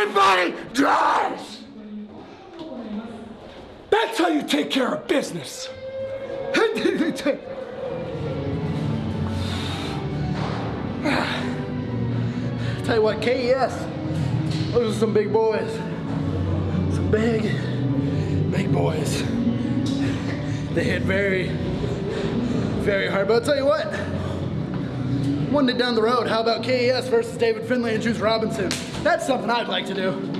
Everybody dies! That's how you take care of business. Tell you what, KES, those are some big boys. Some big, big boys. They hit very, very hard. But I'll tell you what, one day down the road, how about KES versus David Finlay and Juice Robinson? That's something I'd like to do.